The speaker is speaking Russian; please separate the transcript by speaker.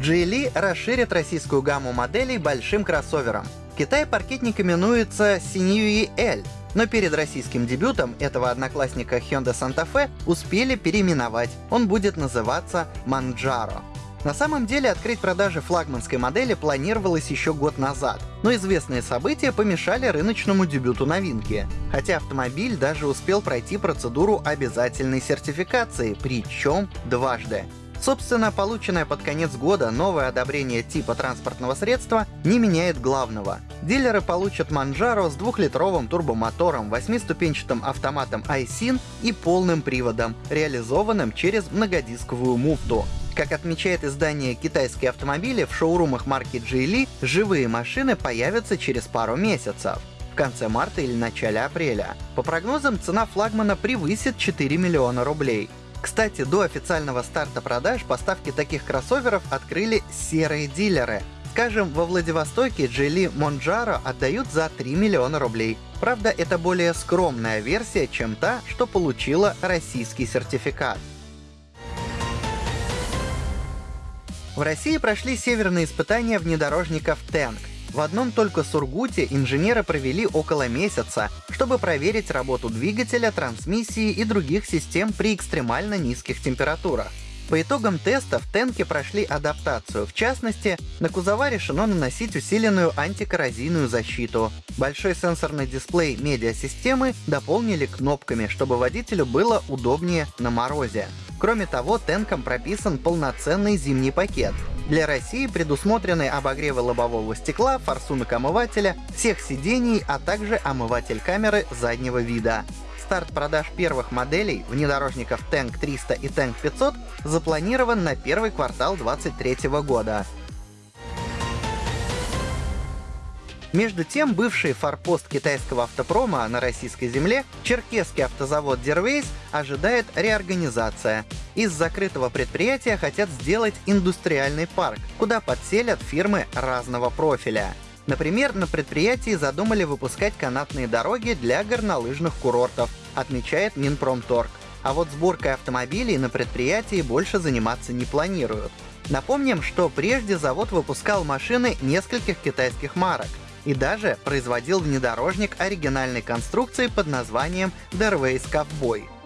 Speaker 1: GLE расширит российскую гамму моделей большим кроссовером. В Китае паркетник именуется Sinui L, но перед российским дебютом этого одноклассника Hyundai Santa Fe успели переименовать. Он будет называться Manjaro. На самом деле открыть продажи флагманской модели планировалось еще год назад, но известные события помешали рыночному дебюту новинки. Хотя автомобиль даже успел пройти процедуру обязательной сертификации, причем дважды. Собственно, полученное под конец года новое одобрение типа транспортного средства не меняет главного. Дилеры получат Manjaro с двухлитровым турбомотором, восьмиступенчатым автоматом iSyn и полным приводом, реализованным через многодисковую муфту. Как отмечает издание «Китайские автомобили», в шоурумах марки Geely живые машины появятся через пару месяцев в конце марта или начале апреля. По прогнозам, цена флагмана превысит 4 миллиона рублей. Кстати, до официального старта продаж поставки таких кроссоверов открыли серые дилеры. Скажем, во Владивостоке Geely Monjaro отдают за 3 миллиона рублей. Правда, это более скромная версия, чем та, что получила российский сертификат. В России прошли северные испытания внедорожников Tank. В одном только Сургуте инженеры провели около месяца, чтобы проверить работу двигателя, трансмиссии и других систем при экстремально низких температурах. По итогам теста в Тенке прошли адаптацию, в частности, на кузова решено наносить усиленную антикоррозийную защиту. Большой сенсорный дисплей медиасистемы дополнили кнопками, чтобы водителю было удобнее на морозе. Кроме того, Тенком прописан полноценный зимний пакет. Для России предусмотрены обогревы лобового стекла, форсунок омывателя, всех сидений, а также омыватель камеры заднего вида. Старт продаж первых моделей внедорожников Tank 300 и Tank 500 запланирован на первый квартал 2023 года. Между тем, бывший форпост китайского автопрома на российской земле, черкесский автозавод Дервейс, ожидает реорганизация. Из закрытого предприятия хотят сделать индустриальный парк, куда подселят фирмы разного профиля. Например, на предприятии задумали выпускать канатные дороги для горнолыжных курортов, отмечает Минпромторг. А вот сборкой автомобилей на предприятии больше заниматься не планируют. Напомним, что прежде завод выпускал машины нескольких китайских марок и даже производил внедорожник оригинальной конструкции под названием Derways Cowboy.